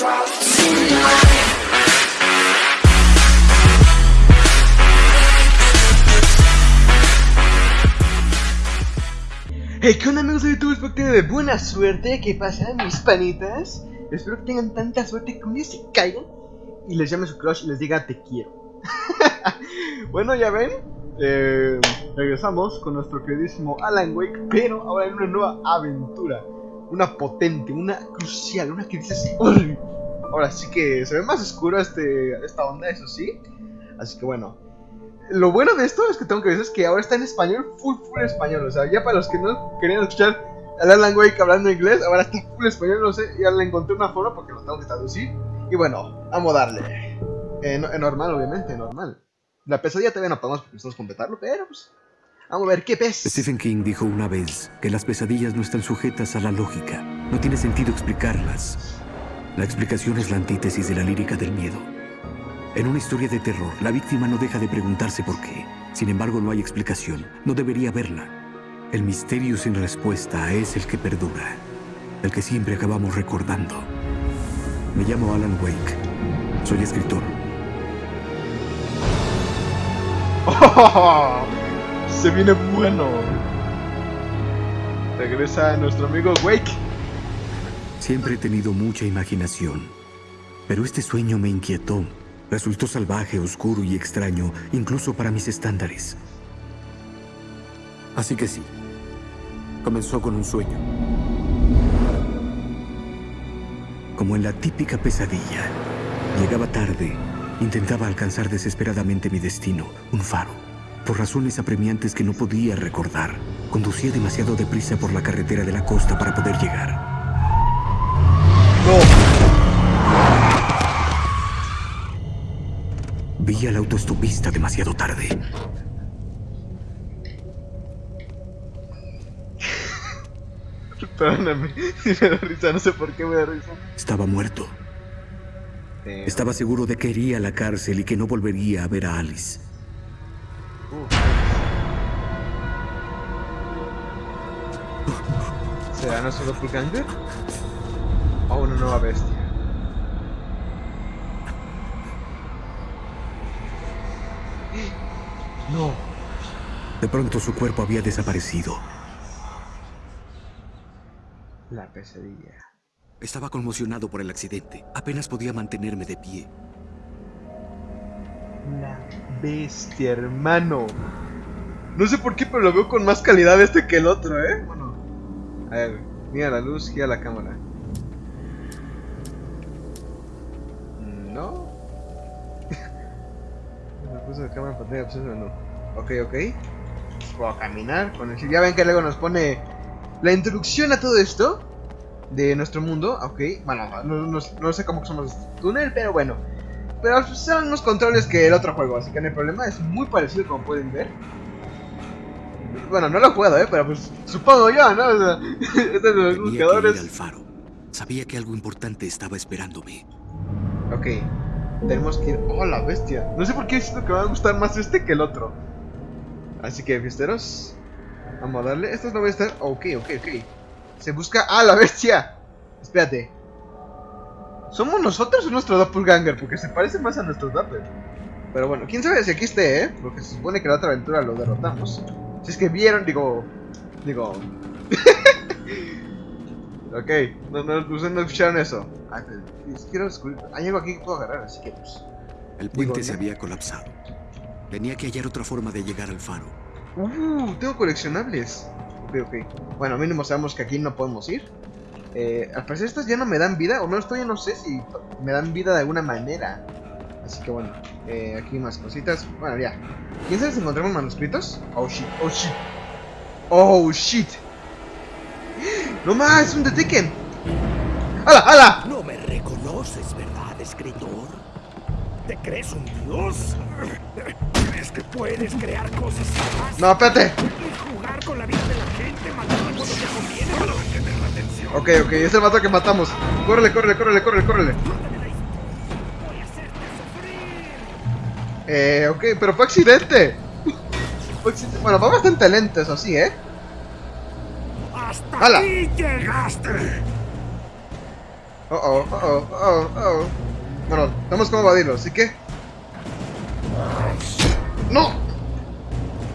Hey, ¿qué onda amigos de YouTube? Espero que de buena suerte, ¿qué pasa mis panitas? Espero que tengan tanta suerte que un día se caigan y les llame su crush y les diga te quiero Bueno, ya ven, eh, regresamos con nuestro queridísimo Alan Wake, pero ahora en una nueva aventura Una potente, una crucial, una que dice así Ahora sí que se ve más oscuro este, esta onda, eso sí Así que bueno, lo bueno de esto es que tengo que decir que ahora está en español, full, full español. O sea, ya para los que no querían escuchar al Alan Wake hablando inglés, ahora está full español, no sé, ya le encontré una forma porque lo tengo que traducir. Y bueno, vamos a darle. Eh, normal, obviamente, normal. La pesadilla todavía no podemos porque completarlo, pero pues. Vamos a ver qué pez. Stephen King dijo una vez que las pesadillas no están sujetas a la lógica. No tiene sentido explicarlas. La explicación es la antítesis de la lírica del miedo. En una historia de terror, la víctima no deja de preguntarse por qué. Sin embargo, no hay explicación. No debería haberla. El misterio sin respuesta es el que perdura. El que siempre acabamos recordando. Me llamo Alan Wake. Soy escritor. Oh, se viene bueno. Regresa nuestro amigo Wake. Siempre he tenido mucha imaginación. Pero este sueño me inquietó Resultó salvaje, oscuro y extraño, incluso para mis estándares. Así que sí, comenzó con un sueño. Como en la típica pesadilla, llegaba tarde, intentaba alcanzar desesperadamente mi destino, un faro. Por razones apremiantes que no podía recordar, conducía demasiado deprisa por la carretera de la costa para poder llegar. ¡No! Vi al autoestopista demasiado tarde. Perdóname, me da risa, no sé por qué me da risa. Estaba muerto. Estaba seguro de que iría a la cárcel y que no volvería a ver a Alice. ¿Será nuestro doppelganger? ¿O una nueva bestia? No. De pronto su cuerpo había desaparecido. La pesadilla. Estaba conmocionado por el accidente. Apenas podía mantenerme de pie. La bestia, hermano. No sé por qué, pero lo veo con más calidad este que el otro, ¿eh? A ver, mira la luz, gira la cámara. No. Me puse la cámara en pantalla, pues no. Ok, ok. A caminar. Ya ven que luego nos pone la introducción a todo esto de nuestro mundo. Ok, bueno, no, sé cómo somos túnel, pero bueno. Pero son unos controles que el otro juego, así que no hay problema. Es muy parecido como pueden ver. Bueno, no lo he jugado, ¿eh? Pero pues supongo yo, ¿no? O sea, este de los buscadores... al faro. Sabía que algo importante estaba esperándome. Ok. Tenemos que ir... ¡Oh, la bestia! No sé por qué siento que me va a gustar más este que el otro. Así que, fiesteros, vamos a darle. Estos no voy a estar. Ok, ok, ok. Se busca. ¡Ah, la bestia! Espérate. ¿Somos nosotros o nuestro doppelganger? Porque se parece más a nuestro doppel. Pero bueno, quién sabe si aquí esté, ¿eh? Porque se supone que la otra aventura lo derrotamos. Si es que vieron, digo. Digo. ok, no, no, ustedes no escucharon eso. Ah, quiero descubrir. Hay algo aquí que puedo agarrar, así que pues. El puente se había colapsado. Tenía que hallar otra forma de llegar al faro. Uh, tengo coleccionables. Ok, ok. Bueno, mínimo sabemos que aquí no podemos ir. Eh, al parecer estas ya no me dan vida, o menos todavía no sé si me dan vida de alguna manera. Así que bueno, eh, aquí más cositas. Bueno, ya. ¿Quién sabe si encontramos manuscritos? Oh shit, oh shit. Oh shit. No más, es un detective. ¡Hala, hala! No me reconoces, ¿verdad, escritor? ¿Te crees un dios? ¿Crees que puedes crear cosas así? No, espérate. Jugar con la vida de la gente, matando cuando te conviene para mantener la atención. Ok, ok, es el mato que matamos. Córrele, córrele, córrele, córrele, córrele. Eh, ok, pero fue accidente. Fue accidente. Bueno, va bastante lento, eso sí, ¿eh? ¡Hasta ¡Hala! aquí llegaste! Oh, oh, oh, oh, oh. Bueno, tenemos como evadirlo, así que... ¡No!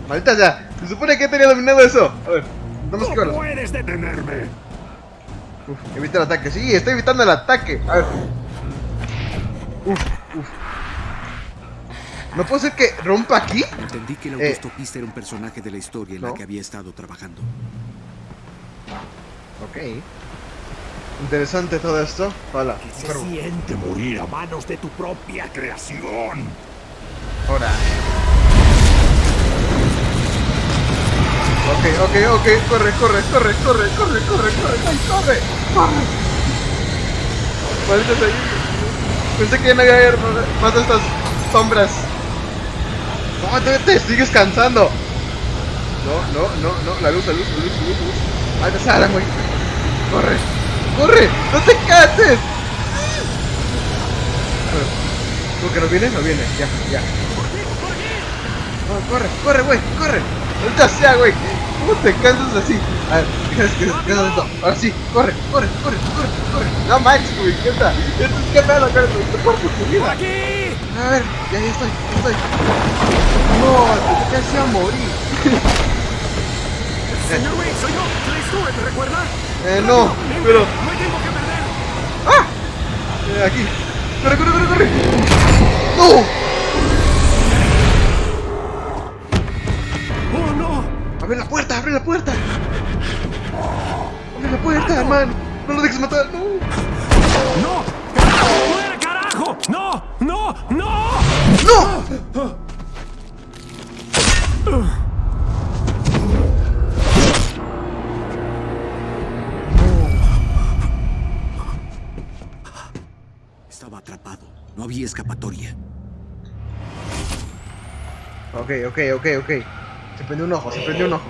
Maldita ya. Se supone que tenía dominado eso. A ver, vamos que ¡No puedes detenerme! Uf, evita el ataque. Sí, estoy evitando el ataque. A ver. Uf, uf. ¿No puede ser que rompa aquí? Entendí que el Eh. era un personaje de la historia en No. la que había estado trabajando. Ok. Interesante todo esto. Hola. ¿Qué se siente morir a manos de tu propia creación? Ahora. Ok, ok, ok. Corre, corre, corre, corre, corre, corre, corre, ay, corre, corre. Maldita sea. Pensé que ya no iba a haber más de estas sombras. No, te, sigues cansando. No, no, no, no. La luz, la luz, la luz, la luz, la luz. La güey. Corre, corre, no te canses. ¿Tú que no viene? No viene, ya, ya. Corre, corre, güey, corre. Ahorita sea, güey. ¿Cómo te cansas así? A ver, ¿qué esto? Ahora sí, corre, corre, corre, corre, corre. No manches, güey, ¿qué tal? Esto es que pedo, güey, te cuerpo tu vida. ¡Aquí! A ver, ya, ya estoy, ya estoy. No, te casi a morir. Señor Wayne, soy yo, Clay Stewart, ¿me recuerda? Eh, no, pero. No hay tiempo que perder. ¡Ah! Eh, aquí. Corre, corre, corre, corre. ¡No! ¡Abre la puerta! ¡Abre la puerta! ¡Abre la puerta, man! ¡No lo dejes matar! ¡No! ¡No! ¡Fuera, carajo! ¡No! ¡No! ¡No! ¡No! Estaba atrapado. No había escapatoria. Ok, ok, ok, ok. Se prendió un ojo, se prendió un ojo.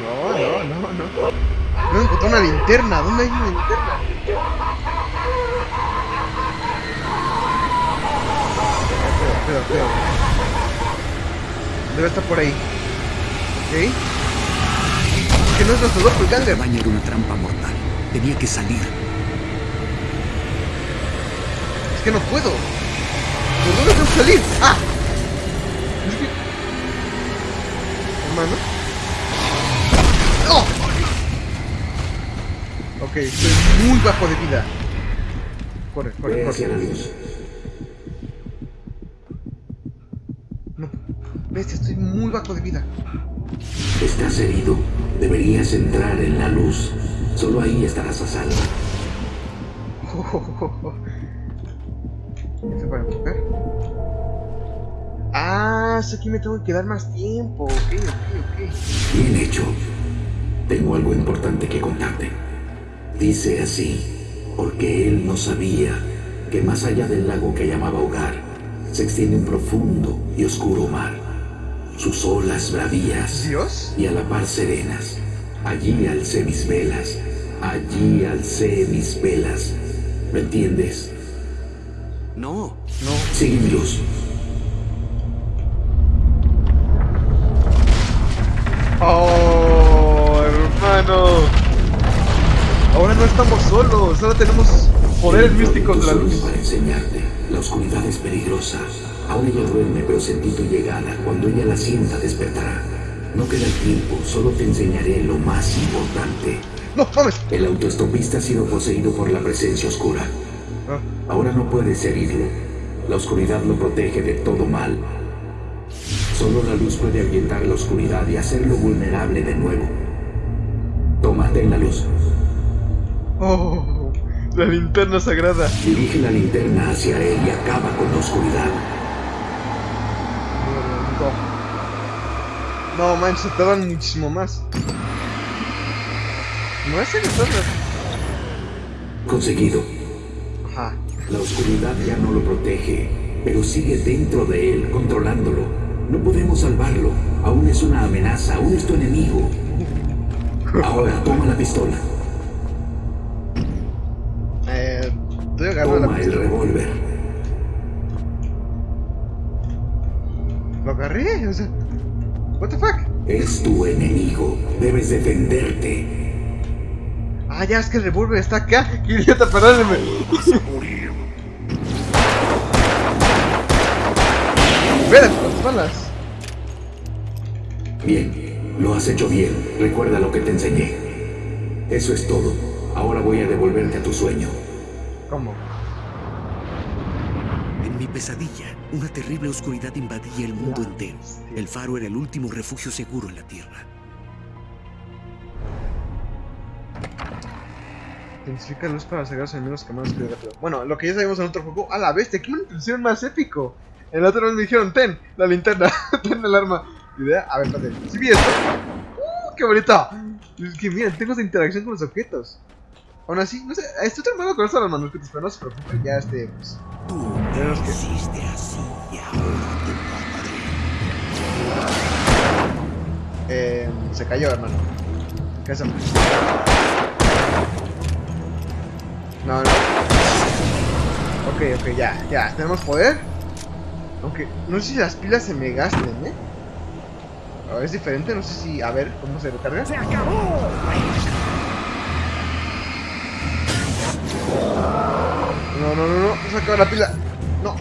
No, no, no, no. No encontré una linterna. ¿Dónde hay una linterna? Cuidado, cuidado, cuidado. Debe estar por ahí. ¿Ok? Que no es nuestro doppelganger. cabaña era una trampa mortal. Tenía que salir. Es que no puedo. ¿Por dónde tengo que salir? ¡Ah! Que... Hermano. ¡Oh! Ok, estoy muy bajo de vida. Corre, corre, corre. No. Bestia, estoy muy bajo de vida. Estás herido. Deberías entrar en la luz. Solo ahí estarás a salvo. ¿Este para enfocar? Ah, aquí me tengo que dar más tiempo. Ok, ok, ok. Bien hecho. Tengo algo importante que contarte. Dice así, porque él no sabía que más allá del lago que llamaba hogar, se extiende un profundo y oscuro mar. Sus olas bravías ¿Dios? y a la par serenas. Allí alcé mis velas, allí alcé mis velas. ¿Lo entiendes? No. No. Sigue mi luz. Oh, hermano. Ahora no estamos solos, ahora tenemos poderes místicos de la luz. Para enseñarte, la oscuridad es peligrosa. Ahora ella duerme, pero sentí tu llegada. Cuando ella la sienta, despertará. No queda tiempo, solo te enseñaré lo más importante. No, mames. El autoestopista ha sido poseído por la presencia oscura. Ah, Ahora no puedes herirlo. La oscuridad lo protege de todo mal. Solo la luz puede ahuyentar la oscuridad y hacerlo vulnerable de nuevo. Tómate la luz. Oh, la linterna sagrada. Dirige la linterna hacia él y acaba con la oscuridad. No. Manches, te dan muchísimo más. No es el. Conseguido. Ajá. La oscuridad ya no lo protege, pero sigue dentro de él, controlándolo. No podemos salvarlo. Aún es una amenaza, aún es tu enemigo. Ahora toma la pistola. Eh, estoy agarrando la Toma el revólver. Lo agarré, o sea. What the fuck? Es tu enemigo. Debes defenderte. Ah, ya es que el revólver está acá. ¡Qué idiota, perdónenme! Espera, las balas. Bien, lo has hecho bien. Recuerda lo que te enseñé. Eso es todo. Ahora voy a devolverte a tu sueño. ¿Cómo? En mi pesadilla, una terrible oscuridad invadía el mundo entero. El faro era el último refugio seguro en la Tierra. Intensifica luz para cegar a los enemigos que más rápido. Bueno, lo que ya sabemos en otro juego. ¡A la bestia! ¡Qué manipulación más épico! En el otro vez me dijeron, ten, la linterna, ten el arma. Idea, a ver, espérate. ¿Sí vi esto? ¡Uh, qué bonito! Es que miren, tengo esa interacción con los objetos. Aún así, no sé, estoy tratando con esto de los manuscritos, pero no se preocupen, ya este, pues. Tú Tenemos que- hiciste así y ahora te mataré. Eh, se cayó, hermano. ¿Qué hacemos? No, no. Ok, ok, ya, ya. ¿Tenemos poder? Aunque, no sé si las pilas se me gasten, ¿eh? Ver, es diferente, no sé si... A ver, ¿cómo se recarga? ¡Se acabó! No, no, no, no, se acaba la pila. No.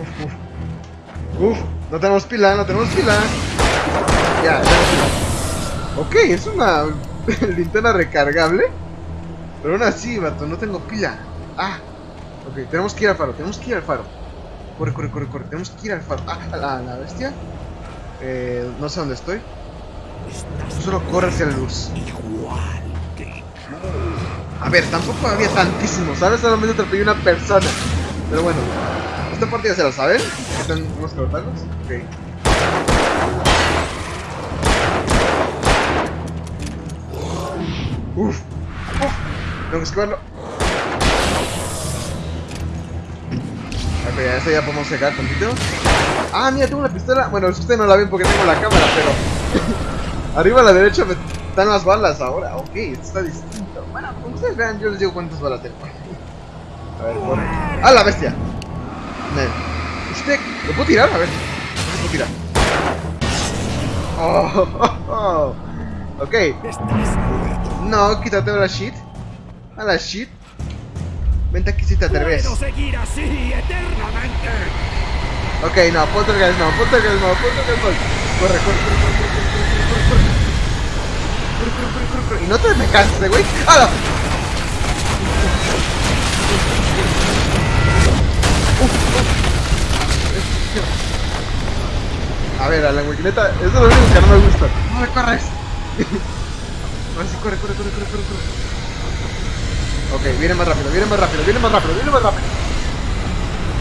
Uf, uf. Uf, no tenemos pila, no tenemos pila. Ya, pila. Ok, es una linterna recargable. Pero aún así, vato, no tengo pila. Ah, ok, tenemos que ir al faro, tenemos que ir al faro. Corre, corre, corre, corre, tenemos que ir al faro. Ah, a la, la bestia. Eh, no sé dónde estoy. Solo corre hacia la luz. igual. A ver, tampoco había tantísimos, ¿sabes? Solamente atropellé una persona. Pero bueno, esta parte ya se la saben. Están unos cortados. Ok. Uf, uf. Tengo que esquivarlo. Ok, ya podemos llegar tantito. Ah, mira, tengo una pistola. Bueno, ustedes no la ven porque tengo la cámara, pero. Arriba a la derecha dan las balas ahora. Ok, está distinto. Bueno, como ustedes vean, yo les digo cuántas balas tengo. A ver, corre. ¡Ah, la bestia! ¿Usted lo puedo tirar? A ver. No se puede tirar. Oh, oh, oh. Ok. No, quítate la shit. A la shit. Vente aquí si te atreves. Seguir así eternamente. Ok, no, poltergeist no, poltergeist no, poltergeist no. Corre, corre, corre, corre, corre, corre, corre, corre. Corre, corre, corre, corre, corre. Y no te me canses, güey. ¡Hala! A ver, a la neta, eso es lo único que no me gusta. No me corres. Ahora sí, corre, corre, corre, corre, corre, corre. Ok, viene más rápido, viene más rápido, viene más rápido, viene más rápido.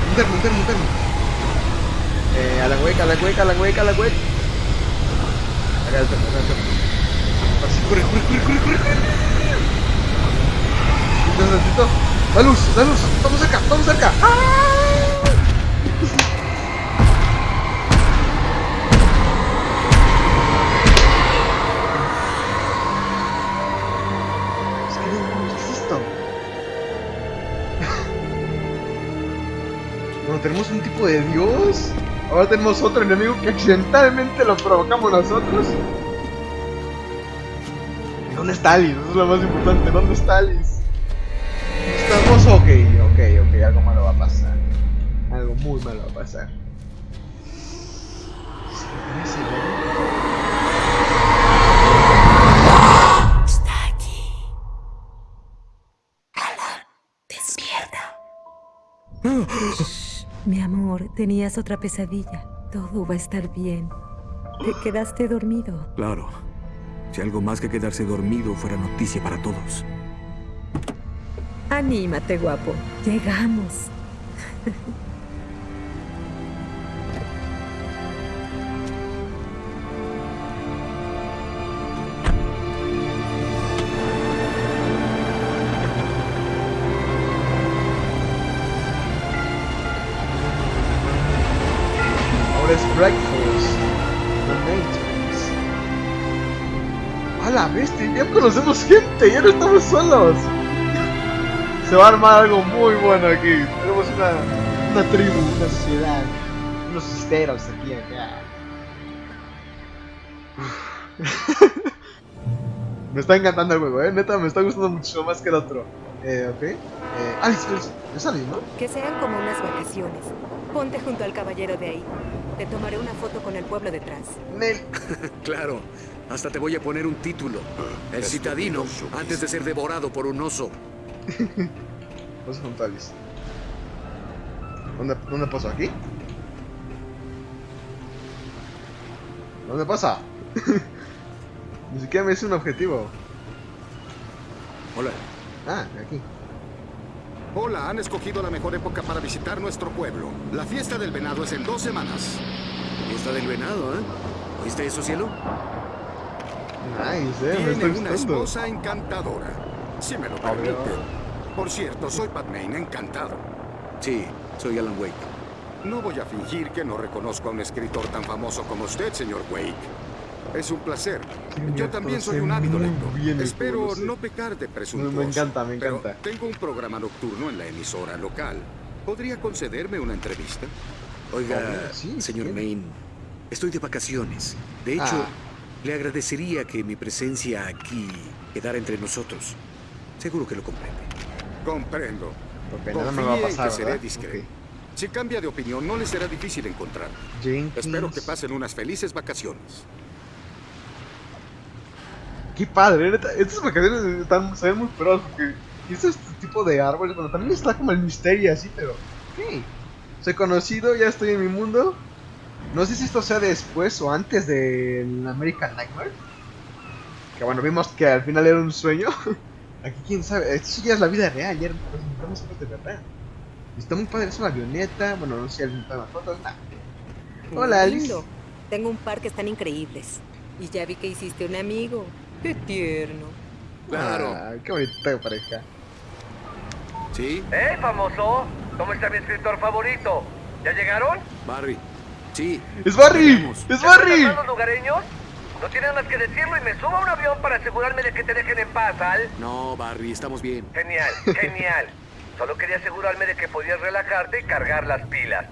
Interno, interno, interno. Eh, Alan Wake, Alan Wake, Alan Wake, Alan Wake. Acá está, acá está. Ahora sí, corre, corre, corre, corre, corre, corre. Necesito, necesito. La luz, la luz. Vamos cerca, vamos cerca. ¡Ah! Esto? Bueno, tenemos un tipo de dios. Ahora tenemos otro enemigo que accidentalmente lo provocamos nosotros. ¿Y ¿Dónde está Alice? Eso es lo más importante. ¿Dónde está Alice? Estamos ok, ok, ok. Algo malo va a pasar. Algo muy malo va a pasar. Amor, tenías otra pesadilla. Todo va a estar bien. Te quedaste dormido. Claro. Si algo más que quedarse dormido fuera noticia para todos. Anímate, guapo. Llegamos. Conocemos gente, ya no estamos solos. Se va a armar algo muy bueno aquí. Tenemos una, una tribu, una sociedad. unos esteros aquí acá. me está encantando el juego, eh. Neta, me está gustando mucho más que el otro. Eh, ok. Eh, ah, es, es, es alguien, ¿no? Que sean como unas vacaciones. Ponte junto al caballero de ahí. Te tomaré una foto con el pueblo detrás. Nel. Claro, hasta te voy a poner un título. El citadino, antes de ser devorado por un oso. A Alice. ¿Dónde, ¿Dónde paso? ¿Aquí? ¿Dónde pasa? Ni siquiera me hice un objetivo. Hola. Ah, aquí. Hola, han escogido la mejor época para visitar nuestro pueblo. La fiesta del venado es en dos semanas. Fiesta del venado, ¿eh? ¿Oíste eso, cielo? Nice, eh. Me una esposa encantadora. Si me lo Obvio. permite. Por cierto, soy Pat Maine, encantado. Sí, soy Alan Wake. No voy a fingir que no reconozco a un escritor tan famoso como usted, señor Wake. Es un placer. Sí, Yo me también soy un ávido lector. Espero pueblo, no pecar de presuntuoso. Me encanta, me pero encanta. tengo un programa nocturno en la emisora local. ¿Podría concederme una entrevista? Oiga, Obvio, sí, señor sí. Maine, estoy de vacaciones. De hecho, Ah. Le agradecería que mi presencia aquí quedara entre nosotros. Seguro que lo comprende. Comprendo. Ok, nada me va a pasar, que seré discreto. Ok. Si cambia de opinión, no le será difícil encontrar. Jenkins. Espero que pasen unas felices vacaciones. Qué padre. Estas vacaciones están, se ven muy pros porque este tipo de árboles. Bueno, también está como el misterio así, pero. Ok. Soy conocido, ya estoy en mi mundo. No sé si esto sea después o antes del American Nightmare. Que bueno, vimos que al final era un sueño. Aquí quién sabe. Esto ya es la vida real, ya nos encontramos cosas de verdad. Está muy padre, es una avioneta. Bueno, no sé si alguien toma fotos. Nah. Hola, Alice. Lindo. Tengo un par que están increíbles. Y ya vi que hiciste un amigo. Qué tierno. Claro. Ah, qué bonita pareja. ¿Sí? ¡Eh, famoso! ¿Cómo está mi escritor favorito? ¿Ya llegaron? Barry. Sí. ¡Es Barry! ¡Es ¿Ya están Barry! los lugareños? No tienen más que decirlo y me subo a un avión para asegurarme de que te dejen en paz, Al. No, Barry, estamos bien. Genial, genial. Solo quería asegurarme de que podías relajarte y cargar las pilas.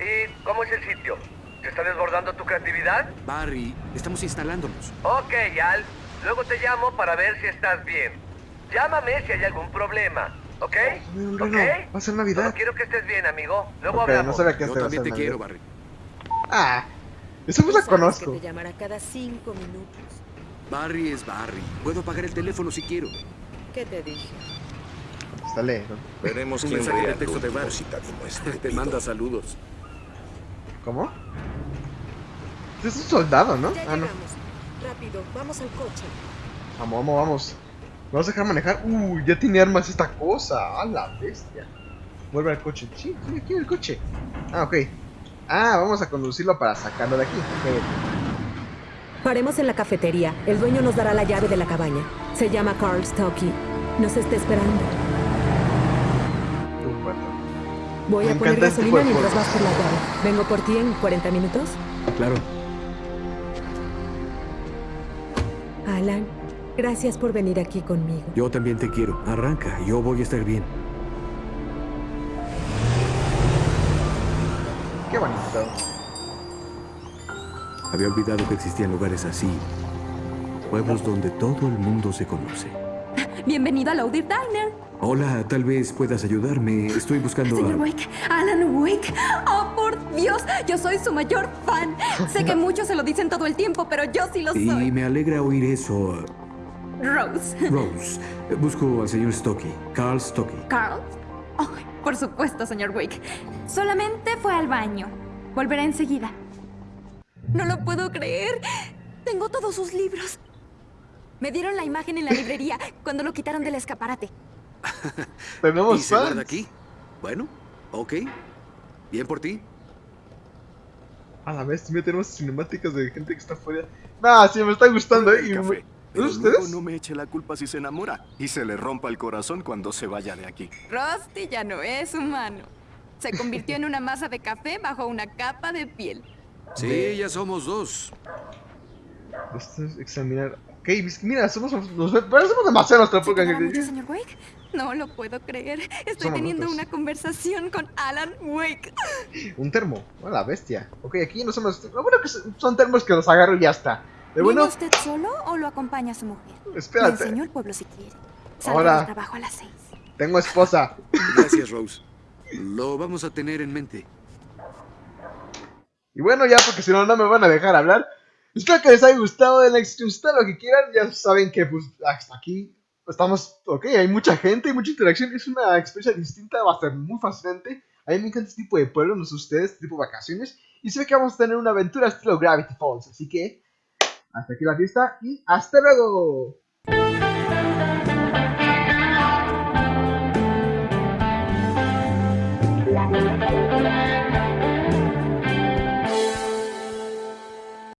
¿Y cómo es el sitio? ¿Se está desbordando tu creatividad? Barry, estamos instalándonos. Ok, Al. Luego te llamo para ver si estás bien. Llámame si hay algún problema, ¿ok? No, no, ¿Ok? no, va a ser Navidad. Solo quiero que estés bien, amigo. Luego Ok, no hablamos. sabía que Yo también te quiero, Navidad. Barry. Ah, esa voz la conozco. Que te llamará cada cinco minutos. Barry es Barry. Puedo apagar el teléfono si quiero. ¿Qué te dije? Está lejos. Veremos quién mensaje de texto de Barry. citadino Te estúpido. manda saludos. ¿Cómo? Es un soldado, ¿no? Ya Ah, no. llegamos. Rápido, vamos al coche. Vamos, vamos, vamos. ¿Vamos a dejar manejar? Uy, ya tiene armas esta cosa. A la bestia. Vuelve al coche. Sí, sí, aquí en el coche. Ah, ok. Ah, vamos a conducirlo para sacarlo de aquí. Ok. Paremos en la cafetería. El dueño nos dará la llave de la cabaña. Se llama Carl Stocky. Nos está esperando. Voy Me a poner este gasolina mientras vas por la llave. Vengo por ti en 40 minutos. Claro. Alan, gracias por venir aquí conmigo. Yo también te quiero. Arranca, yo voy a estar bien. Había olvidado que existían lugares así. Pueblos donde todo el mundo se conoce. Bienvenido a Loaded Diner. Hola, tal vez puedas ayudarme. Estoy buscando Señor a... Wake, Alan Wake. Oh, por Dios, yo soy su mayor fan. Sé que muchos se lo dicen todo el tiempo, pero yo sí lo Y soy. me alegra oír eso. Rose. Rose, busco al señor Stocky. Carl Stocky. Carl. Oh, por supuesto, señor Wake. Solamente fue al baño. Volverá enseguida. No lo puedo creer. Tengo todos sus libros. Me dieron la imagen en la librería cuando lo quitaron del escaparate. ¿Y Tenemos se guarda fans. aquí? Bueno, ok. Bien por ti. A la vez, también tenemos cinemáticas de gente que está fuera. Nah, sí, me está gustando, ¿eh? Y Café, me- pero ¿Es luego ustedes? no me eche la culpa si se enamora y se le rompa el corazón cuando se vaya de aquí. Rusty ya no es humano. Se convirtió en una masa de café bajo una capa de piel. Sí, ya somos dos. Esto es examinar. Ok, mira, somos, nos parecemos demasiado nuestra ¿Se época. señor Wake? No lo puedo creer. Estoy Somos teniendo una conversación con Alan Wake. Un termo, a la bestia. Ok, aquí no somos. Lo bueno que son termos que los agarro y ya está. ¿Viene bueno, usted solo o lo acompaña su mujer? Le espérate, enseño el pueblo si quiere. Salgo Ahora. trabajo a las seis. tengo esposa. Gracias, Rose. Lo vamos a tener en mente. Y bueno, ya porque si no, no me van a dejar hablar. Espero que les haya gustado, denle gustado lo que quieran. Ya saben que pues hasta aquí estamos, ok, hay mucha gente, hay mucha interacción. Es una experiencia distinta, va a ser muy fascinante. A mí me encanta este tipo de pueblos, no sé ustedes, este tipo de vacaciones. Y ve que vamos a tener una aventura estilo Gravity Falls. Así que, hasta aquí la fiesta y hasta luego.